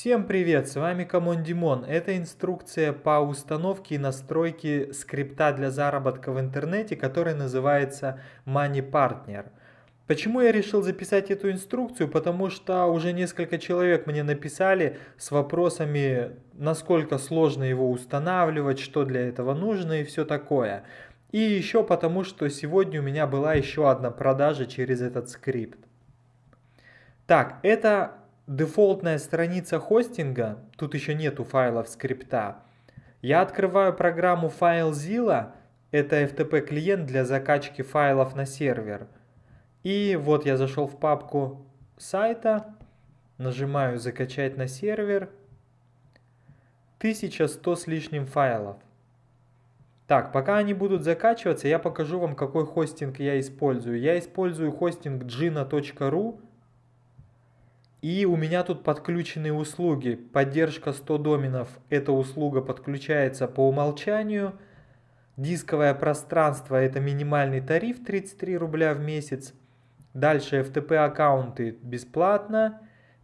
Всем привет, с вами Камон Димон. Это инструкция по установке и настройке скрипта для заработка в интернете, который называется Money Partner. Почему я решил записать эту инструкцию? Потому что уже несколько человек мне написали с вопросами, насколько сложно его устанавливать, что для этого нужно и все такое. И еще потому, что сегодня у меня была еще одна продажа через этот скрипт. Так, это дефолтная страница хостинга, тут еще нету файлов скрипта. Я открываю программу FileZilla, это FTP клиент для закачки файлов на сервер. И вот я зашел в папку сайта, нажимаю закачать на сервер. 1100 с лишним файлов. Так, пока они будут закачиваться, я покажу вам, какой хостинг я использую. Я использую хостинг gina.ru и у меня тут подключены услуги. Поддержка 100 доменов. Эта услуга подключается по умолчанию. Дисковое пространство это минимальный тариф 33 рубля в месяц. Дальше FTP аккаунты бесплатно.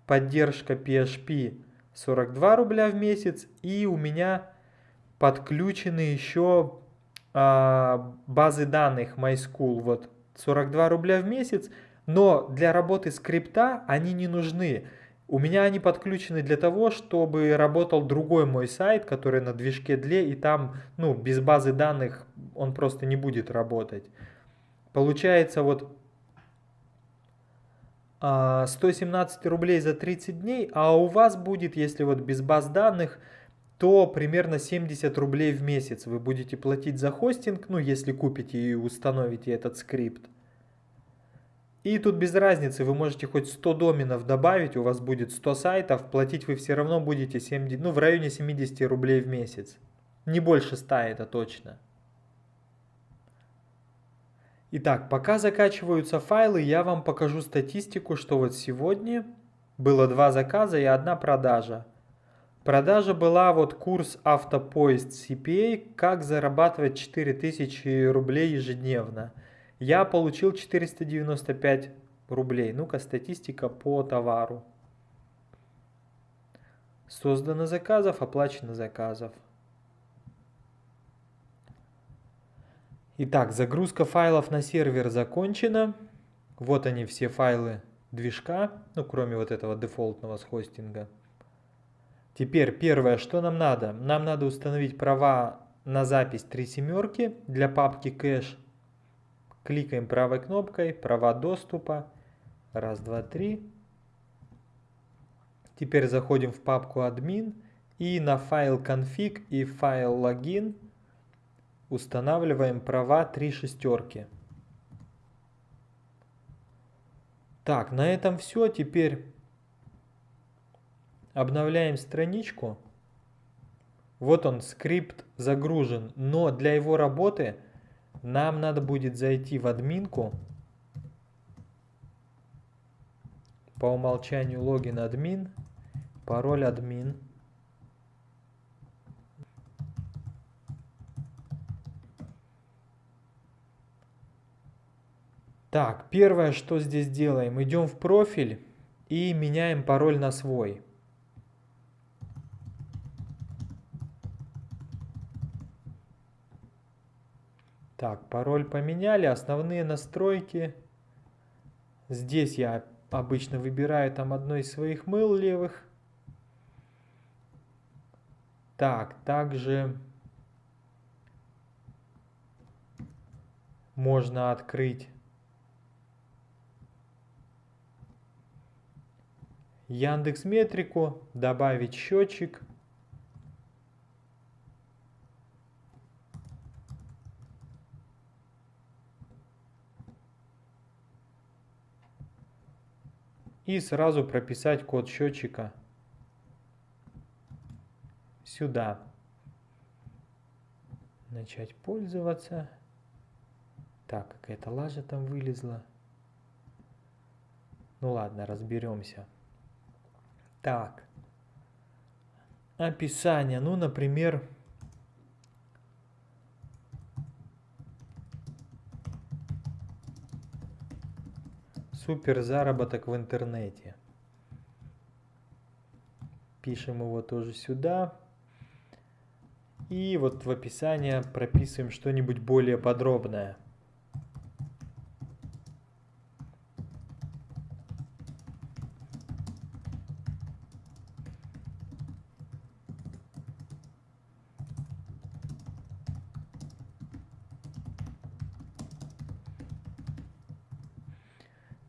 Поддержка PHP 42 рубля в месяц. И у меня подключены еще а, базы данных MySchool. Вот 42 рубля в месяц. Но для работы скрипта они не нужны. У меня они подключены для того, чтобы работал другой мой сайт, который на движке DLE, и там, ну, без базы данных он просто не будет работать. Получается вот 117 а, рублей за 30 дней, а у вас будет, если вот без баз данных, то примерно 70 рублей в месяц вы будете платить за хостинг, ну, если купите и установите этот скрипт. И тут без разницы, вы можете хоть 100 доменов добавить, у вас будет 100 сайтов, платить вы все равно будете 70, ну, в районе 70 рублей в месяц. Не больше 100 это точно. Итак, пока закачиваются файлы, я вам покажу статистику, что вот сегодня было два заказа и одна продажа. Продажа была вот курс автопоезд CPA, как зарабатывать 4000 рублей ежедневно. Я получил 495 рублей. Ну-ка, статистика по товару. Создано заказов, оплачено заказов. Итак, загрузка файлов на сервер закончена. Вот они все файлы движка, ну кроме вот этого дефолтного с хостинга. Теперь первое, что нам надо? Нам надо установить права на запись 3 семерки для папки кэш Кликаем правой кнопкой, права доступа. Раз, два, три. Теперь заходим в папку админ и на файл config и файл логин устанавливаем права три шестерки. Так, на этом все. Теперь обновляем страничку. Вот он, скрипт загружен, но для его работы нам надо будет зайти в админку. По умолчанию логин админ, пароль админ. Так, первое, что здесь делаем, идем в профиль и меняем пароль на свой. Так, пароль поменяли, основные настройки. Здесь я обычно выбираю там одно из своих мыл левых. Так, также можно открыть Яндекс Метрику, добавить счетчик. И сразу прописать код счетчика сюда. Начать пользоваться. Так, какая-то лажа там вылезла. Ну ладно, разберемся. Так. Описание. Ну, например, Супер заработок в интернете. Пишем его тоже сюда. И вот в описании прописываем что-нибудь более подробное.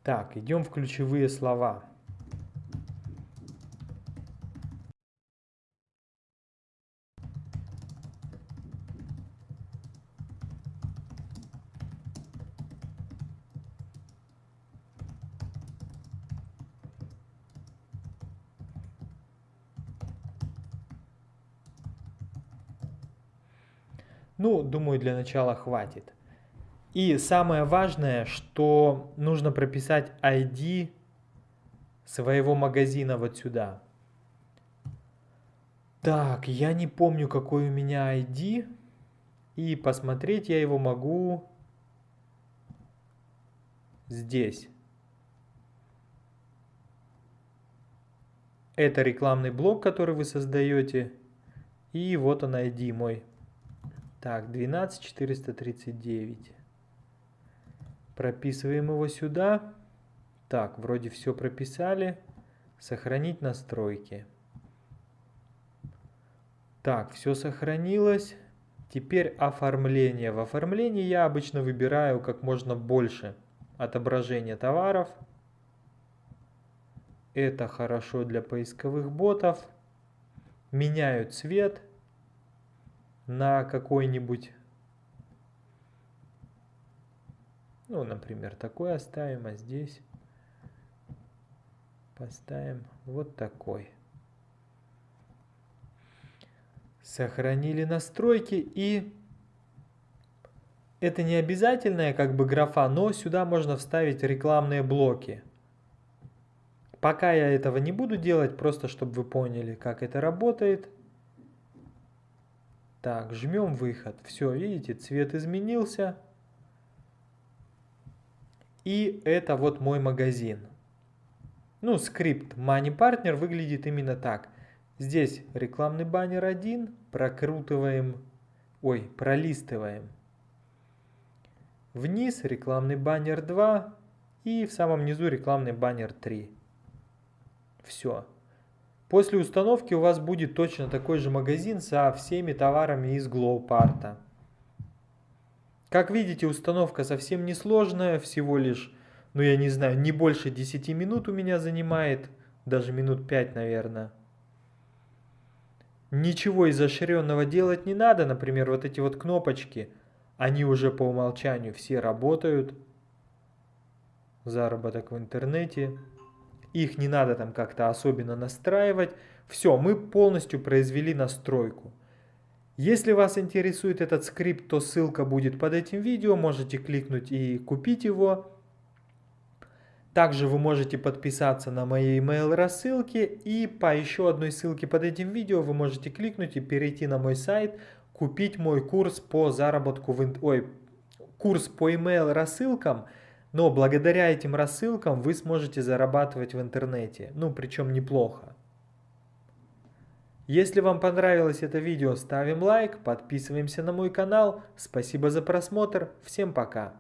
Так, идем в ключевые слова. Ну, думаю, для начала хватит. И самое важное, что нужно прописать ID своего магазина вот сюда. Так, я не помню, какой у меня ID. И посмотреть я его могу здесь. Это рекламный блок, который вы создаете. И вот он ID мой. Так, 12439. Прописываем его сюда. Так, вроде все прописали. Сохранить настройки. Так, все сохранилось. Теперь оформление. В оформлении я обычно выбираю как можно больше отображения товаров. Это хорошо для поисковых ботов. Меняю цвет на какой-нибудь, ну, например, такой оставим, а здесь поставим вот такой. Сохранили настройки и это не обязательная как бы графа, но сюда можно вставить рекламные блоки. Пока я этого не буду делать, просто чтобы вы поняли, как это работает. Так, жмем выход. Все, видите, цвет изменился. И это вот мой магазин. Ну, скрипт Money Partner выглядит именно так. Здесь рекламный баннер 1, прокрутываем, ой, пролистываем. Вниз рекламный баннер 2 и в самом низу рекламный баннер 3. Все. После установки у вас будет точно такой же магазин со всеми товарами из GlowPart. Как видите, установка совсем не сложная, всего лишь, ну я не знаю, не больше 10 минут у меня занимает, даже минут 5, наверное. Ничего изощренного делать не надо, например, вот эти вот кнопочки, они уже по умолчанию все работают. Заработок в интернете их не надо там как-то особенно настраивать. Все, мы полностью произвели настройку. Если вас интересует этот скрипт, то ссылка будет под этим видео, можете кликнуть и купить его. Также вы можете подписаться на мои email рассылки и по еще одной ссылке под этим видео вы можете кликнуть и перейти на мой сайт, купить мой курс по заработку в... Ой, курс по email рассылкам – но благодаря этим рассылкам вы сможете зарабатывать в интернете, ну причем неплохо. Если вам понравилось это видео, ставим лайк, подписываемся на мой канал. Спасибо за просмотр, всем пока.